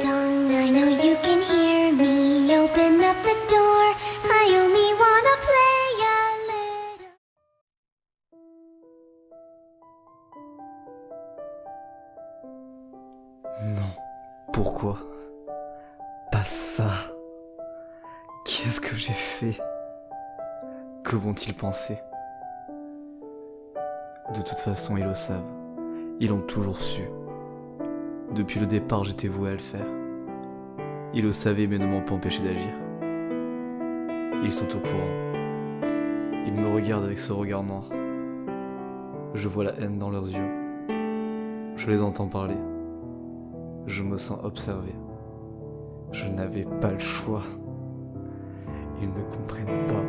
Dong, I know you can hear me. Open up the door. I only wanna play a little. Non. Pourquoi? Pas ça. Qu'est-ce que j'ai fait? Que vont-ils penser? De toute façon, ils le savent. Ils l'ont toujours su. Depuis le départ, j'étais voué à le faire. Ils le savaient mais ne m'ont pas empêché d'agir. Ils sont au courant. Ils me regardent avec ce regard noir. Je vois la haine dans leurs yeux. Je les entends parler. Je me sens observé. Je n'avais pas le choix. Ils ne comprennent pas.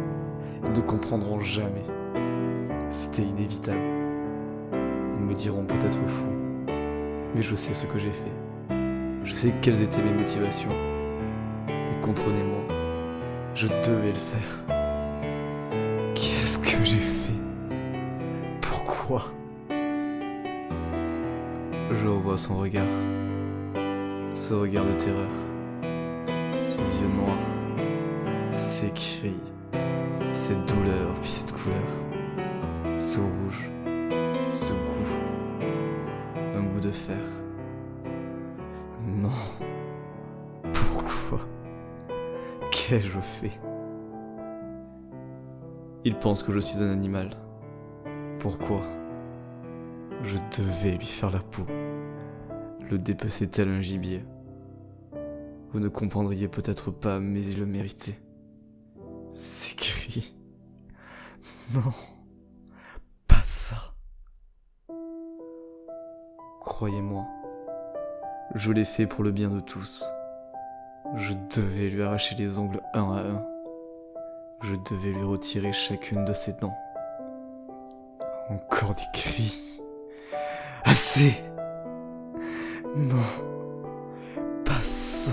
Ils ne comprendront jamais. C'était inévitable. Ils me diront peut-être fou. Mais je sais ce que j'ai fait. Je sais quelles étaient mes motivations. Et comprenez-moi, je devais le faire. Qu'est-ce que j'ai fait? Pourquoi? Je revois son regard. Ce regard de terreur. Ses yeux noirs. Ses cris. Cette douleur, puis cette couleur. Ce rouge. Ce goût. De fer. Non. Pourquoi? Qu'ai-je fait? Il pense que je suis un animal. Pourquoi? Je devais lui faire la peau. Le dépecer tel un gibier. Vous ne comprendriez peut-être pas, mais il le méritait. Ces cris. Non. Croyez-moi, je l'ai fait pour le bien de tous. Je devais lui arracher les ongles un à un. Je devais lui retirer chacune de ses dents. Encore des cris. Assez Non. Pas ça.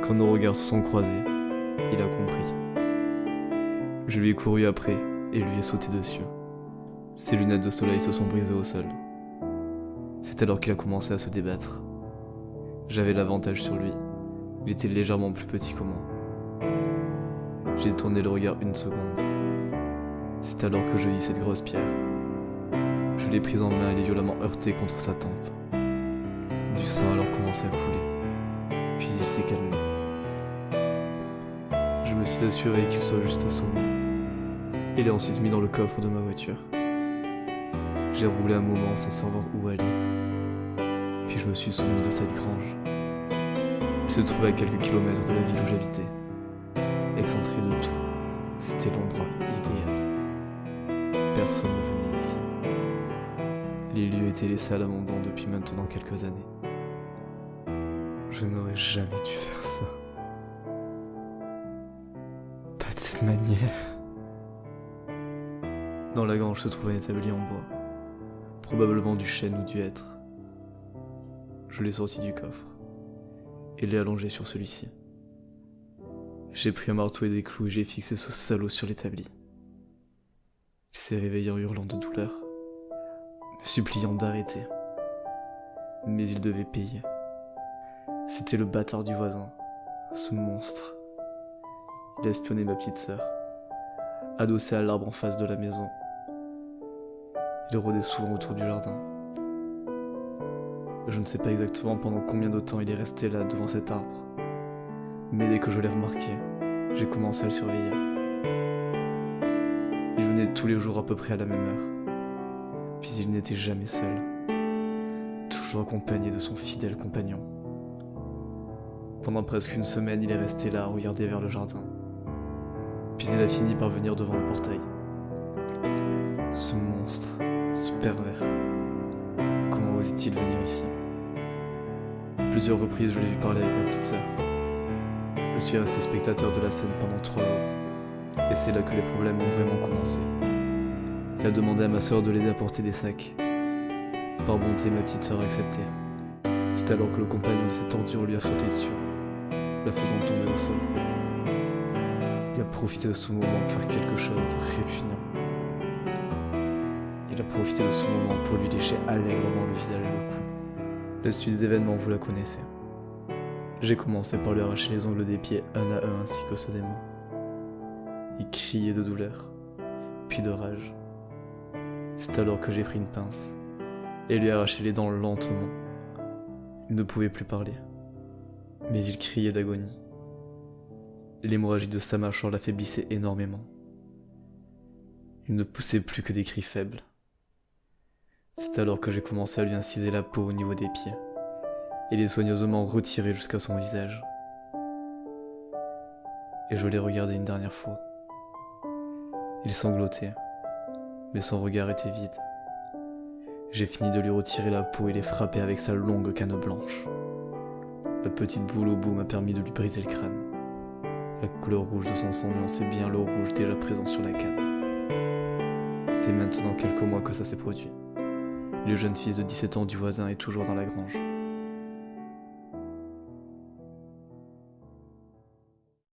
Quand nos regards se sont croisés, il a compris. Je lui ai couru après et lui ai sauté dessus. Ses lunettes de soleil se sont brisées au sol. C'est alors qu'il a commencé à se débattre. J'avais l'avantage sur lui. Il était légèrement plus petit que moi. J'ai tourné le regard une seconde. C'est alors que je vis cette grosse pierre. Je l'ai prise en main et l'ai violemment heurtée contre sa tempe. Du sang alors commençait à couler. Puis il s'est calmé. Je me suis assuré qu'il soit juste assommé. Et l'ai ensuite mis dans le coffre de ma voiture. J'ai roulé un moment sans savoir où aller. Puis je me suis souvenu de cette grange. Elle se trouvait à quelques kilomètres de la ville où j'habitais. Excentré de tout, c'était l'endroit idéal. Personne ne venait ici. Les lieux étaient laissés à l'abandon depuis maintenant quelques années. Je n'aurais jamais dû faire ça. Pas de cette manière. Dans la grange se trouvait un établi en bois, probablement du chêne ou du hêtre. Je l'ai sorti du coffre et l'ai allongé sur celui-ci. J'ai pris un marteau et des clous et j'ai fixé ce salaud sur l'établi. Il s'est réveillé en hurlant de douleur, me suppliant d'arrêter. Mais il devait payer. C'était le bâtard du voisin, ce monstre. Il a espionné ma petite sœur, adossé à l'arbre en face de la maison. Il rôdait souvent autour du jardin. Je ne sais pas exactement pendant combien de temps il est resté là devant cet arbre. Mais dès que je l'ai remarqué, j'ai commencé à le surveiller. Il venait tous les jours à peu près à la même heure. Puis il n'était jamais seul. Toujours accompagné de son fidèle compagnon. Pendant presque une semaine, il est resté là à regarder vers le jardin. Puis il a fini par venir devant le portail. Ce monstre, ce pervers. Comment osait-il venir ici? Plusieurs reprises, je l'ai vu parler avec ma petite sœur. Je suis resté spectateur de la scène pendant trois jours. Et c'est là que les problèmes ont vraiment commencé. Il a demandé à ma sœur de l'aider à porter des sacs. Par bonté, ma petite sœur a accepté. C'est alors que le compagnon de cette ordure lui a sauté dessus, la faisant tomber au sol. Il a profité de ce moment pour faire quelque chose de répugnant. A profité de ce moment pour lui lécher allègrement le visage et le cou. La suite des événements, vous la connaissez. J'ai commencé par lui arracher les ongles des pieds un à un ainsi que ceux des mains. Il criait de douleur, puis de rage. C'est alors que j'ai pris une pince et lui arraché les dents lentement. Il ne pouvait plus parler, mais il criait d'agonie. L'hémorragie de sa mâchoire l'affaiblissait énormément. Il ne poussait plus que des cris faibles. C'est alors que j'ai commencé à lui inciser la peau au niveau des pieds et les soigneusement retirer jusqu'à son visage. Et je l'ai regardé une dernière fois. Il sanglotait, mais son regard était vide. J'ai fini de lui retirer la peau et les frapper avec sa longue canne blanche. La petite boule au bout m'a permis de lui briser le crâne. La couleur rouge de son sang nuançait bien l'eau rouge déjà présent sur la canne. C'est maintenant quelques mois que ça s'est produit. Le jeune fils de 17 ans du voisin est toujours dans la grange.